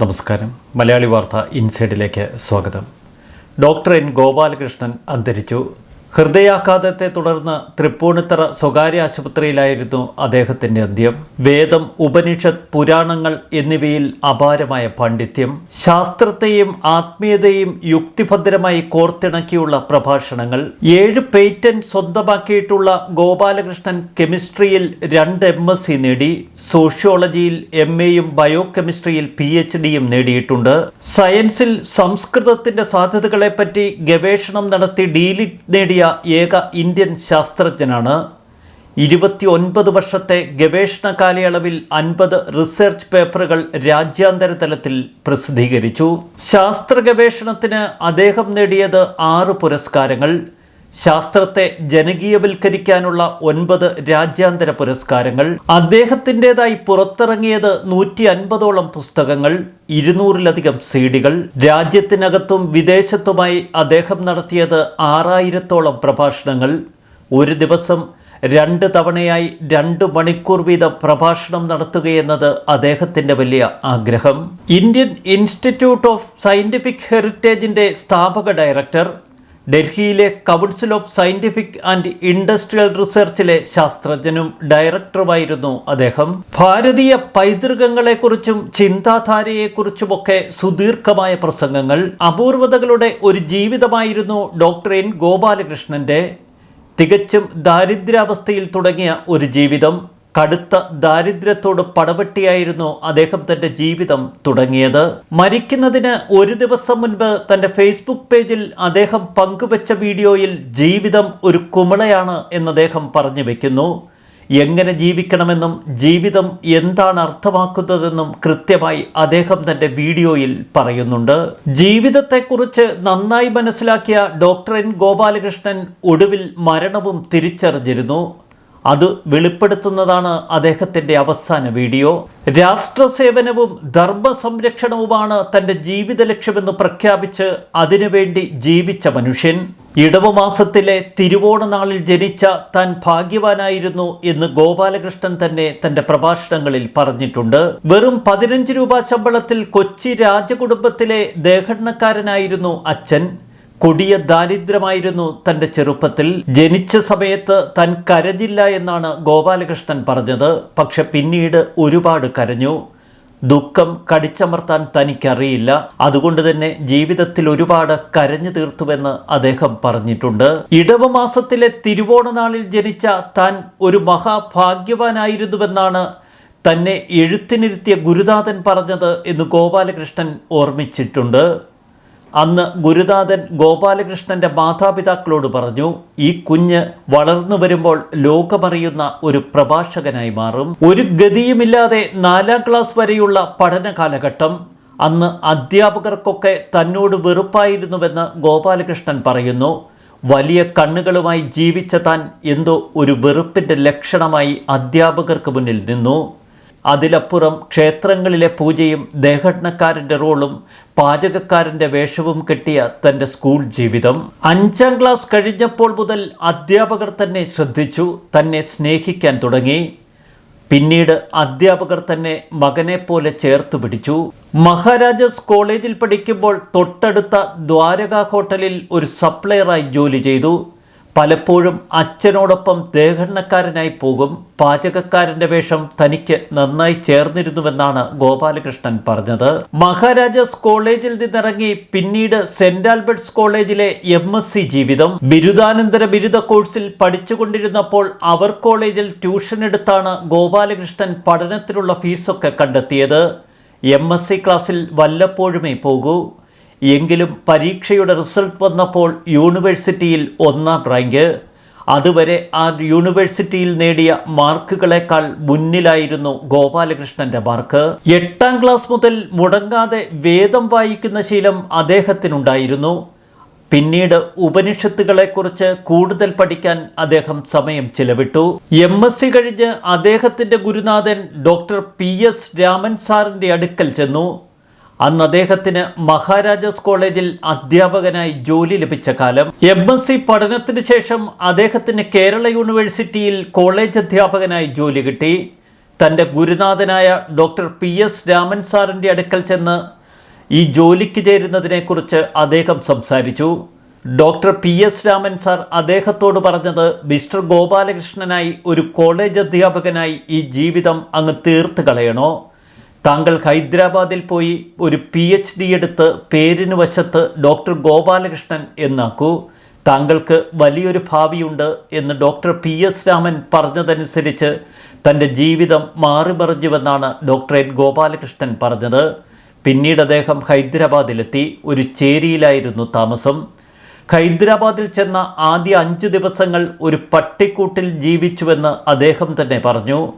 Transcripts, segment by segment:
നമസ്കാരം. മലയാളി വാർത്ത ഇൻസൈഡിലേക്ക് സ്വാഗതം. ഡോക്ടർ എൻ ഗോപാലകൃഷ്ണൻ അന്തരിച്ചു. ഹൃദയാഘാതത്തെ തുടർന്ന് തൃപ്പൂണിത്തറ സ്വകാര്യ ആശുപത്രിയിലായിരുന്നു അദ്ദേഹത്തിന്റെ അന്ത്യം. വേദം ഉപനിഷത്ത് പുരാണങ്ങൾ എന്നിവയിൽ അപാരമായ പാണ്ഡിത്യം. ശാസ്ത്രത്തെയും ആത്മീയതയും യുക്തിഭദ്രമായി കോർത്തിണക്കിയുള്ള പ്രഭാഷണങ്ങൾ. ഏഴ് പേറ്റന്റ് സ്വന്തമാക്കിയിട്ടുള്ള ഗോപാലകൃഷ്ണൻ കെമിസ്ട്രിയിൽ രണ്ട് എം എസ് സി നേടി. സോഷ്യോളജിയിൽ എം എയും ബയോ കെമിസ്ട്രിയിൽ പി എച്ച് ഡിയും നേടിയിട്ടുണ്ട്. സയൻസിൽ സംസ്കൃതത്തിന്റെ സാധ്യതകളെപ്പറ്റി ഗവേഷണം നടത്തി ഡീലിറ്റ് നേടിയ ഏക ഇന്ത്യൻ ശാസ്ത്രജ്ഞനാണ്. ഇരുപത്തി ഒൻപത് വർഷത്തെ ഗവേഷണ കാലയളവിൽ അൻപത് റിസർച്ച് പേപ്പറുകൾ രാജ്യാന്തര തലത്തിൽ പ്രസിദ്ധീകരിച്ചു. ശാസ്ത്ര ഗവേഷണത്തിന് അദ്ദേഹം നേടിയത് ആറ് പുരസ്കാരങ്ങൾ. ശാസ്ത്രത്തെ ജനകീയവൽക്കരിക്കാനുള്ള ഒൻപത് രാജ്യാന്തര പുരസ്കാരങ്ങൾ അദ്ദേഹത്തിന്റെതായി പുറത്തിറങ്ങിയത് നൂറ്റി അൻപതോളം പുസ്തകങ്ങൾ ഇരുന്നൂറിലധികം സീഡികൾ രാജ്യത്തിനകത്തും വിദേശത്തുമായി അദ്ദേഹം നടത്തിയത് ആറായിരത്തോളം പ്രഭാഷണങ്ങൾ ഒരു ദിവസം രണ്ട് തവണയായി രണ്ട് മണിക്കൂർ വീതം പ്രഭാഷണം നടത്തുകയെന്നത് അദ്ദേഹത്തിന്റെ വലിയ ആഗ്രഹം. ഇന്ത്യൻ ഇൻസ്റ്റിറ്റ്യൂട്ട് ഓഫ് സയന്റിഫിക് ഹെറിറ്റേജിന്റെ സ്ഥാപക ഡയറക്ടർ ഡൽഹിയിലെ council of scientific and industrial റിസർച്ചിലെ ശാസ്ത്രജ്ഞനും ഡയറക്ടറുമായിരുന്നു അദ്ദേഹം. ഭാരതീയ പൈതൃകങ്ങളെക്കുറിച്ചും ചിന്താധാരയെക്കുറിച്ചുമൊക്കെ സുദീർഘമായ പ്രസംഗങ്ങൾ അപൂർവതകളുടെ ഒരു ജീവിതമായിരുന്നു ഡോക്ടർ എൻ ഗോപാലകൃഷ്ണന്റെ. തികച്ചും ദാരിദ്ര്യാവസ്ഥയിൽ തുടങ്ങിയ ഒരു ജീവിതം കടുത്ത ദാരിദ്ര്യത്തോട് പടപെട്ടിയായിരുന്നു അദ്ദേഹം തന്റെ ജീവിതം തുടങ്ങിയത്. മരിക്കുന്നതിന് ഒരു ദിവസം മുൻപ് തന്റെ ഫേസ്ബുക്ക് പേജിൽ അദ്ദേഹം പങ്കുവച്ച വീഡിയോയിൽ ജീവിതം ഒരു കുമിളയാണ് എന്ന് അദ്ദേഹം പറഞ്ഞു വയ്ക്കുന്നു എങ്ങനെ ജീവിക്കണമെന്നും ജീവിതം എന്താണ് അർത്ഥമാക്കുന്നതെന്നും കൃത്യമായി അദ്ദേഹം തന്റെ വീഡിയോയിൽ പറയുന്നുണ്ട്. ജീവിതത്തെക്കുറിച്ച് നന്നായി മനസ്സിലാക്കിയ ഡോക്ടർ എൻ ഗോപാലകൃഷ്ണൻ ഒടുവിൽ മരണവും തിരിച്ചറിഞ്ഞിരുന്നു. അത് വെളിപ്പെടുത്തുന്നതാണ് അദ്ദേഹത്തിന്റെ അവസാന വീഡിയോ. രാഷ്ട്ര സേവനവും ധർമ്മ സംരക്ഷണവുമാണ് തന്റെ ജീവിത ലക്ഷ്യമെന്ന് പ്രഖ്യാപിച്ച് അതിനുവേണ്ടി ജീവിച്ച മനുഷ്യൻ. ഇടവമാസത്തിലെ തിരുവോണ നാളിൽ ജനിച്ച താൻ ഭാഗ്യവാനായിരുന്നു എന്ന് ഗോപാലകൃഷ്ണൻ തന്നെ തന്റെ പ്രഭാഷണങ്ങളിൽ പറഞ്ഞിട്ടുണ്ട്. വെറും പതിനഞ്ച് രൂപ ശമ്പളത്തിൽ കൊച്ചി രാജകുടുംബത്തിലെ ദേഹണ്ണക്കാരനായിരുന്നു അച്ഛൻ. കൊടിയ ദാരിദ്ര്യമായിരുന്നു തന്റെ ചെറുപ്പത്തിൽ. ജനിച്ച സമയത്ത് തൻ കരഞ്ഞില്ല എന്നാണ് ഗോപാലകൃഷ്ണൻ പറഞ്ഞത്. പക്ഷെ പിന്നീട് ഒരുപാട് കരഞ്ഞു. ദുഃഖം കടിച്ചമർത്താൻ തനിക്കറിയില്ല. അതുകൊണ്ട് തന്നെ ജീവിതത്തിൽ ഒരുപാട് കരഞ്ഞു തീർത്തുവെന്ന് അദ്ദേഹം പറഞ്ഞിട്ടുണ്ട്. ഇടവമാസത്തിലെ തിരുവോണ നാളിൽ ജനിച്ച താൻ ഒരു മഹാഭാഗ്യവാനായിരുന്നുവെന്നാണ് തന്നെ എഴുത്തിനിരുത്തിയ ഗുരുനാഥൻ പറഞ്ഞത് എന്ന് ഗോപാലകൃഷ്ണൻ ഓർമ്മിച്ചിട്ടുണ്ട്. അന്ന് ഗുരുനാഥൻ ഗോപാലകൃഷ്ണന്റെ മാതാപിതാക്കളോട് പറഞ്ഞു ഈ കുഞ്ഞ് വളർന്നു വരുമ്പോൾ ലോകമറിയുന്ന ഒരു പ്രഭാഷകനായി മാറും. ഒരു ഗതിയുമില്ലാതെ നാലാം ക്ലാസ് വരെയുള്ള പഠന കാലഘട്ടം. അന്ന് അധ്യാപകർക്കൊക്കെ തന്നോട് വെറുപ്പായിരുന്നുവെന്ന് ഗോപാലകൃഷ്ണൻ പറയുന്നു. വലിയ കണ്ണുകളുമായി ജീവിച്ച താൻ എന്തോ ഒരു വെറുപ്പിന്റെ ലക്ഷണമായി അധ്യാപകർക്ക് മുന്നിൽ നിന്നു. അതിലപ്പുറം ക്ഷേത്രങ്ങളിലെ പൂജയും ദേഹഘടനക്കാരന്റെ റോളും പാചകക്കാരന്റെ വേഷവും കെട്ടിയ തന്റെ സ്കൂൾ ജീവിതം. അഞ്ചാം ക്ലാസ് കഴിഞ്ഞപ്പോൾ മുതൽ അധ്യാപകർ തന്നെ ശ്രദ്ധിച്ചു തന്നെ സ്നേഹിക്കാൻ തുടങ്ങി. പിന്നീട് അധ്യാപകർ തന്നെ മകനെപ്പോലെ പോലെ ചേർത്ത് പിടിച്ചു. മഹാരാജാസ് കോളേജിൽ പഠിക്കുമ്പോൾ തൊട്ടടുത്ത ദ്വാരക ഹോട്ടലിൽ ഒരു സപ്ലയറായി ജോലി ചെയ്തു. പലപ്പോഴും അച്ഛനോടൊപ്പം ദേഹണ്ണക്കാരനായി പോകും. പാചകക്കാരന്റെ വേഷം തനിക്ക് നന്നായി ചേർന്നിരുന്നുവെന്നാണ് ഗോപാലകൃഷ്ണൻ പറഞ്ഞത്. മഹാരാജാസ് കോളേജിൽ നിന്നിറങ്ങി പിന്നീട് സെന്റ് ആൽബർട്ട്സ് കോളേജിലെ എം ജീവിതം. ബിരുദാനന്തര ബിരുദ കോഴ്സിൽ പഠിച്ചുകൊണ്ടിരുന്നപ്പോൾ അവർ കോളേജിൽ ട്യൂഷൻ എടുത്താണ് ഗോപാലകൃഷ്ണൻ പഠനത്തിനുള്ള ഫീസൊക്കെ കണ്ടെത്തിയത്. എം ക്ലാസ്സിൽ വല്ലപ്പോഴുമേ പോകൂ. എങ്കിലും പരീക്ഷയുടെ റിസൾട്ട് വന്നപ്പോൾ യൂണിവേഴ്സിറ്റിയിൽ ഒന്നാം റാങ്ക്. അതുവരെ ആ യൂണിവേഴ്സിറ്റിയിൽ നേടിയ മാർക്കുകളെക്കാൾ മുന്നിലായിരുന്നു ഗോപാലകൃഷ്ണന്റെ മാർക്ക്. എട്ടാം ക്ലാസ് മുതൽ മുടങ്ങാതെ വേദം വായിക്കുന്ന ശീലം അദ്ദേഹത്തിനുണ്ടായിരുന്നു. പിന്നീട് ഉപനിഷത്തുകളെക്കുറിച്ച് കൂടുതൽ പഠിക്കാൻ അദ്ദേഹം സമയം ചിലവിട്ടു. M S C. കഴിഞ്ഞ് അദ്ദേഹത്തിന്റെ ഗുരുനാഥൻ ഡോക്ടർ പി. എസ്. രാമൻ സാറിന്റെ അടുക്കൽ ചെന്നു. അന്ന് അദ്ദേഹത്തിന് മഹാരാജാസ് കോളേജിൽ അധ്യാപകനായി ജോലി ലഭിച്ച കാലം. എം എസ് സി പഠനത്തിന് ശേഷം അദ്ദേഹത്തിന് കേരള യൂണിവേഴ്സിറ്റിയിൽ കോളേജ് അധ്യാപകനായി ജോലി കിട്ടി. തന്റെ ഗുരുനാഥനായ ഡോക്ടർ പി എസ് രാമൻ സാറിന്റെ അടുക്കൽ ചെന്ന് ഈ ജോലിക്ക് ചേരുന്നതിനെക്കുറിച്ച് അദ്ദേഹം സംസാരിച്ചു. Doctor P S Raman sir അദ്ദേഹത്തോട് പറഞ്ഞത് മിസ്റ്റർ ഗോപാലകൃഷ്ണനായി ഒരു കോളേജ് അധ്യാപകനായി ഈ ജീവിതം അങ്ങ് തീർത്ത് കളയണോ? താങ്കൾ ഹൈദരാബാദിൽ പോയി ഒരു പി എച്ച് ഡി എടുത്ത് പേരിന് വശത്ത് ഡോക്ടർ ഗോപാലകൃഷ്ണൻ എന്നാക്കൂ. താങ്കൾക്ക് വലിയൊരു ഭാവിയുണ്ട് എന്ന് ഡോക്ടർ പി എസ് രാമൻ പറഞ്ഞതനുസരിച്ച് തന്റെ ജീവിതം മാറിമറിഞ്ഞുവെന്നാണ് ഡോക്ടർ എൻ ഗോപാലകൃഷ്ണൻ പറഞ്ഞത്. പിന്നീട് അദ്ദേഹം ഹൈദരാബാദിലെത്തി. ഒരു ചേരിയിലായിരുന്നു താമസം. ഹൈദരാബാദിൽ ചെന്ന ആദ്യ അഞ്ച് ദിവസങ്ങൾ ഒരു പട്ടിക്കൂട്ടിൽ ജീവിച്ചുവെന്ന് അദ്ദേഹം തന്നെ പറഞ്ഞു.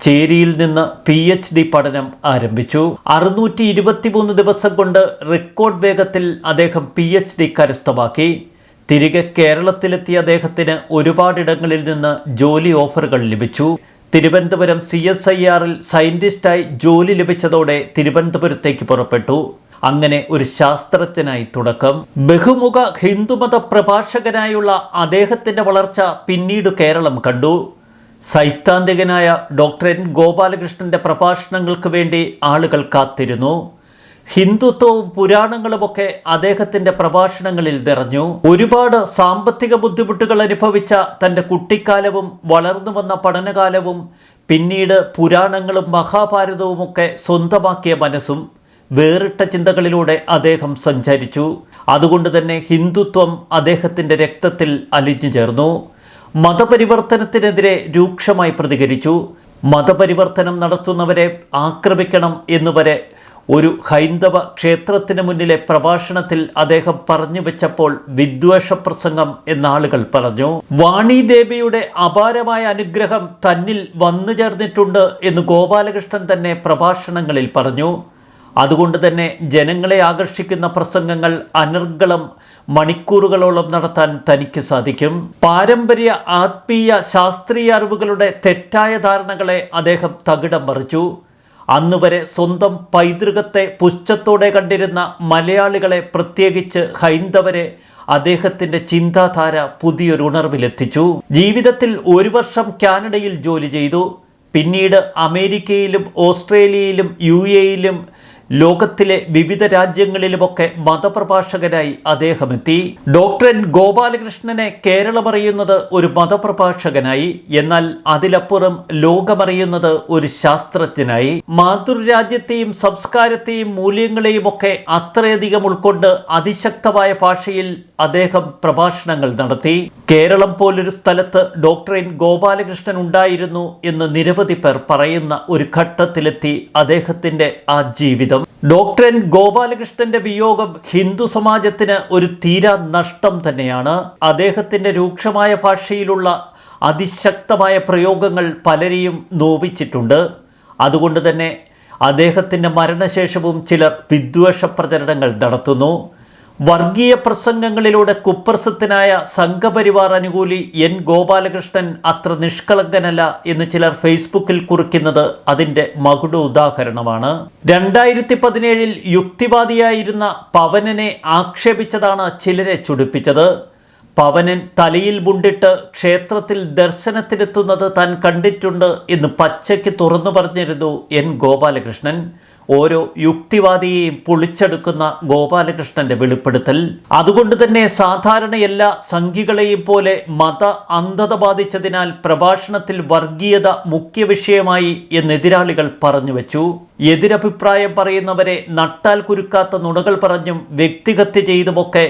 ചേരിയിൽ നിന്ന് പി എച്ച് ഡി പഠനം ആരംഭിച്ചു. അറുന്നൂറ്റി ഇരുപത്തിമൂന്ന് ദിവസം കൊണ്ട് റെക്കോർഡ് വേഗത്തിൽ അദ്ദേഹം പി എച്ച് ഡി കരസ്ഥമാക്കി. തിരികെ കേരളത്തിലെത്തിയ അദ്ദേഹത്തിന് ഒരുപാടിടങ്ങളിൽ നിന്ന് ജോലി ഓഫറുകൾ ലഭിച്ചു. തിരുവനന്തപുരം സി എസ് ഐ ആറിൽ സയന്റിസ്റ്റായി ജോലി ലഭിച്ചതോടെ തിരുവനന്തപുരത്തേക്ക് പുറപ്പെട്ടു. അങ്ങനെ ഒരു ശാസ്ത്രജ്ഞനായി തുടക്കം. ബഹുമുഖ ഹിന്ദുമത പ്രഭാഷകനായുള്ള അദ്ദേഹത്തിന്റെ വളർച്ച പിന്നീട് കേരളം കണ്ടു. സൈദ്ധാന്തികനായ ഡോക്ടർ എൻ ഗോപാലകൃഷ്ണന്റെ പ്രഭാഷണങ്ങൾക്ക് വേണ്ടി ആളുകൾ കാത്തിരുന്നു. ഹിന്ദുത്വവും പുരാണങ്ങളുമൊക്കെ അദ്ദേഹത്തിന്റെ പ്രഭാഷണങ്ങളിൽ നിറഞ്ഞു. ഒരുപാട് സാമ്പത്തിക ബുദ്ധിമുട്ടുകൾ അനുഭവിച്ച തന്റെ കുട്ടിക്കാലവും വളർന്നു വന്ന പഠനകാലവും പിന്നീട് പുരാണങ്ങളും മഹാഭാരതവുമൊക്കെ സ്വന്തമാക്കിയ മനസ്സും വേറിട്ട ചിന്തകളിലൂടെ അദ്ദേഹം സഞ്ചരിച്ചു. അതുകൊണ്ട് തന്നെ ഹിന്ദുത്വം അദ്ദേഹത്തിന്റെ രക്തത്തിൽ അലിഞ്ഞു ചേർന്നു. മതപരിവർത്തനത്തിനെതിരെ രൂക്ഷമായി പ്രതികരിച്ചു. മതപരിവർത്തനം നടത്തുന്നവരെ ആക്രമിക്കണം എന്നുവരെ ഒരു ഹൈന്ദവ ക്ഷേത്രത്തിന് മുന്നിലെ പ്രഭാഷണത്തിൽ അദ്ദേഹം പറഞ്ഞു വെച്ചപ്പോൾ വിദ്വേഷ പ്രസംഗം എന്നാളുകൾ പറഞ്ഞു. വാണി ദേവിയുടെ അപാരമായ അനുഗ്രഹം തന്നിൽ വന്നു ചേർന്നിട്ടുണ്ട് എന്ന് ഗോപാലകൃഷ്ണൻ തന്നെ പ്രഭാഷണങ്ങളിൽ പറഞ്ഞു. അതുകൊണ്ട് തന്നെ ജനങ്ങളെ ആകർഷിക്കുന്ന പ്രസംഗങ്ങൾ അനർഗളം മണിക്കൂറുകളോളം നടത്താൻ തനിക്ക് സാധിക്കും. പാരമ്പര്യ ആത്മീയ ശാസ്ത്രീയ അറിവുകളുടെ തെറ്റായ ധാരണകളെ അദ്ദേഹം തകിടം മറിച്ചു. അന്നുവരെ സ്വന്തം പൈതൃകത്തെ പുച്ഛത്തോടെ കണ്ടിരുന്ന മലയാളികളെ പ്രത്യേകിച്ച് ഹൈന്ദവരെ അദ്ദേഹത്തിന്റെ ചിന്താധാര പുതിയൊരു ഉണർവിലെത്തിച്ചു. ജീവിതത്തിൽ ഒരു വർഷം കാനഡയിൽ ജോലി ചെയ്തു. പിന്നീട് അമേരിക്കയിലും ഓസ്ട്രേലിയയിലും യു എയിലും ലോകത്തിലെ വിവിധ രാജ്യങ്ങളിലുമൊക്കെ മതപ്രഭാഷകനായി അദ്ദേഹം എത്തി ഡോക്ടർ എൻ ഗോപാലകൃഷ്ണനെ കേരളമറിയുന്നത് ഒരു മതപ്രഭാഷകനായി എന്നാൽ അതിലപ്പുറം ലോകമറിയുന്നത് ഒരു ശാസ്ത്രജ്ഞനായി. മാതൃരാജ്യത്തെയും സംസ്കാരത്തെയും മൂല്യങ്ങളെയും ഒക്കെ അത്രയധികം ഉൾക്കൊണ്ട് അതിശക്തമായ ഭാഷയിൽ അദ്ദേഹം പ്രഭാഷണങ്ങൾ നടത്തി. കേരളം പോലൊരു സ്ഥലത്ത് ഡോക്ടർ എൻ ഗോപാലകൃഷ്ണൻ ഉണ്ടായിരുന്നു എന്ന് നിരവധി പേർ പറയുന്ന ഒരു ഘട്ടത്തിലെത്തി അദ്ദേഹത്തിന്റെ ആ ജീവിതം. ഡോക്ടർ എൻ ഗോപാലകൃഷ്ണന്റെ വിയോഗം ഹിന്ദു സമാജത്തിന് ഒരു തീരാ നഷ്ടം തന്നെയാണ്. അദ്ദേഹത്തിന്റെ രൂക്ഷമായ ഭാഷയിലുള്ള അതിശക്തമായ പ്രയോഗങ്ങൾ പലരെയും നോവിച്ചിട്ടുണ്ട്. അതുകൊണ്ട് തന്നെ അദ്ദേഹത്തിന്റെ മരണശേഷവും ചിലർ വിദ്വേഷ പ്രചരണങ്ങൾ നടത്തുന്നു. വർഗീയ പ്രസംഗങ്ങളിലൂടെ കുപ്രസിദ്ധനായ സംഘപരിവാർ അനുകൂലി എൻ ഗോപാലകൃഷ്ണൻ അത്ര നിഷ്കളങ്കനല്ല എന്ന് ചിലർ ഫേസ്ബുക്കിൽ കുറിക്കുന്നത് അതിന്റെ മകുട ഉദാഹരണമാണ്. രണ്ടായിരത്തി പതിനേഴിൽ യുക്തിവാദിയായിരുന്ന പവനനെ ആക്ഷേപിച്ചതാണ് ചിലരെ ചുടിപ്പിച്ചത്. പവനൻ തലയിൽ മുണ്ടിട്ട് ക്ഷേത്രത്തിൽ ദർശനത്തിനെത്തുന്നത് താൻ കണ്ടിട്ടുണ്ട് എന്ന് പച്ചയ്ക്ക് തുറന്നു പറഞ്ഞിരുന്നു എൻ ഗോപാലകൃഷ്ണൻ. ഓരോ യുക്തിവാദിയെയും പൊളിച്ചെടുക്കുന്ന ഗോപാലകൃഷ്ണന്റെ വെളിപ്പെടുത്തൽ. അതുകൊണ്ട് തന്നെ സാധാരണ എല്ലാ സംഘികളെയും പോലെ മത അന്ധത ബാധിച്ചതിനാൽ പ്രഭാഷണത്തിൽ വർഗീയത മുഖ്യ വിഷയമായി എന്നെതിരാളികൾ പറഞ്ഞു വെച്ചു. എതിരഭിപ്രായം പറയുന്നവരെ നട്ടാൽ കുരുക്കാത്ത നുണകൾ പറഞ്ഞും വ്യക്തിഹത്യ ചെയ്തുമൊക്കെ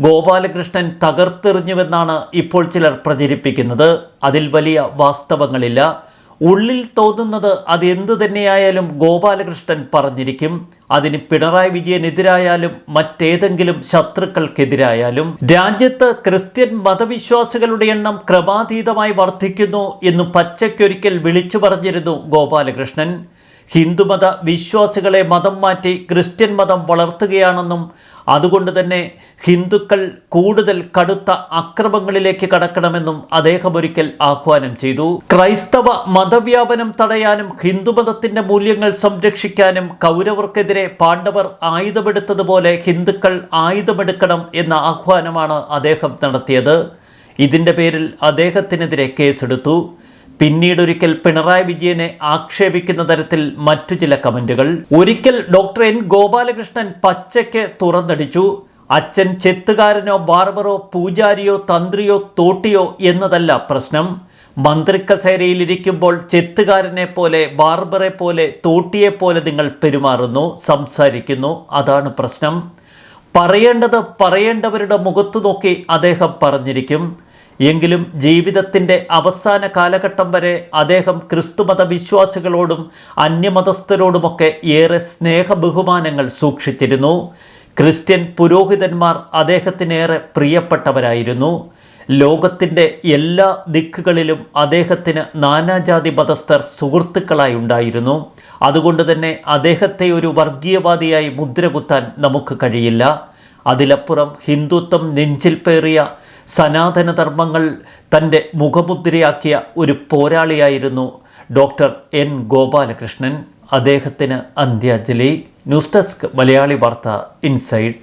ഗോപാലകൃഷ്ണൻ തകർത്തെറിഞ്ഞുവെന്നാണ് ഇപ്പോൾ ചിലർ പ്രചരിപ്പിക്കുന്നത്. അതിൽ വലിയ വാസ്തവങ്ങളില്ല. ഉള്ളിൽ തോന്നുന്നത് അത് എന്തു തന്നെയായാലും ഗോപാലകൃഷ്ണൻ പറഞ്ഞിരിക്കും. അതിന് പിണറായി വിജയനെതിരായാലും മറ്റേതെങ്കിലും ശത്രുക്കൾക്കെതിരായാലും. രാജ്യത്ത് ക്രിസ്ത്യൻ മതവിശ്വാസികളുടെ എണ്ണം ക്രമാതീതമായി വർദ്ധിക്കുന്നു എന്ന് പച്ചയ്ക്കൊരിക്കൽ വിളിച്ചു പറഞ്ഞിരുന്നു ഗോപാലകൃഷ്ണൻ. ഹിന്ദുമത വിശ്വാസികളെ മതം മാറ്റി ക്രിസ്ത്യൻ മതം വളർത്തുകയാണെന്നും അതുകൊണ്ട് തന്നെ ഹിന്ദുക്കൾ കൂടുതൽ കടുത്ത അക്രമങ്ങളിലേക്ക് കടക്കണമെന്നും അദ്ദേഹം ഒരിക്കൽ ആഹ്വാനം ചെയ്തു. ക്രൈസ്തവ മതവ്യാപനം തടയാനും ഹിന്ദുമതത്തിന്റെ മൂല്യങ്ങൾ സംരക്ഷിക്കാനും കൗരവർക്കെതിരെ പാണ്ഡവർ ആയുധമെടുത്തതുപോലെ ഹിന്ദുക്കൾ ആയുധമെടുക്കണം എന്ന ആഹ്വാനമാണ് അദ്ദേഹം നടത്തിയത്. ഇതിന്റെ പേരിൽ അദ്ദേഹത്തിനെതിരെ കേസെടുത്തു. പിന്നീടൊരിക്കൽ പിണറായി വിജയനെ ആക്ഷേപിക്കുന്ന തരത്തിൽ മറ്റു ചില കമന്റുകൾ. ഒരിക്കൽ ഡോക്ടർ എൻ ഗോപാലകൃഷ്ണൻ പച്ചയ്ക്ക് തുറന്നടിച്ചു. അച്ഛൻ ചെത്തുകാരനോ ബാർബറോ പൂജാരിയോ തന്ത്രിയോ തോട്ടിയോ എന്നതല്ല പ്രശ്നം. മന്ത്രിക്കസേരയിലിരിക്കുമ്പോൾ ചെത്തുകാരനെ പോലെ ബാർബറെ പോലെ തോട്ടിയെ പോലെ നിങ്ങൾ പെരുമാറുന്നു സംസാരിക്കുന്നു. അതാണ് പ്രശ്നം. പറയേണ്ടത് പറയേണ്ടവരുടെ മുഖത്തു നോക്കി അദ്ദേഹം പറഞ്ഞിരിക്കും. എങ്കിലും ജീവിതത്തിന്റെ അവസാന കാലഘട്ടം വരെ അദ്ദേഹം ക്രിസ്തുമത വിശ്വാസികളോടും അന്യമതസ്ഥരോടുമൊക്കെ ഏറെ സ്നേഹബഹുമാനങ്ങൾ സൂക്ഷിച്ചിരുന്നു. ക്രിസ്ത്യൻ പുരോഹിതന്മാർ അദ്ദേഹത്തിനേറെ പ്രിയപ്പെട്ടവരായിരുന്നു. ലോകത്തിന്റെ എല്ലാ ദിക്കുകളിലും അദ്ദേഹത്തിന് നാനാജാതി മതസ്ഥർ സുഹൃത്തുക്കളായി ഉണ്ടായിരുന്നു. അതുകൊണ്ട് തന്നെ അദ്ദേഹത്തെ ഒരു വർഗീയവാദിയായി മുദ്രകുത്താൻ നമുക്ക് കഴിയില്ല. അതിലപ്പുറം ഹിന്ദുത്വം നെഞ്ചിൽ പേറിയ സനാതനധർമ്മങ്ങൾ തന്റെ മുഖമുദ്രയാക്കിയ ഒരു പോരാളിയായിരുന്നു ഡോക്ടർ എൻ ഗോപാലകൃഷ്ണൻ. അദ്ദേഹത്തിന് അന്ത്യാഞ്ജലി. ന്യൂസ് ഡെസ്ക് മലയാളി വാർത്ത ഇൻസൈഡ്.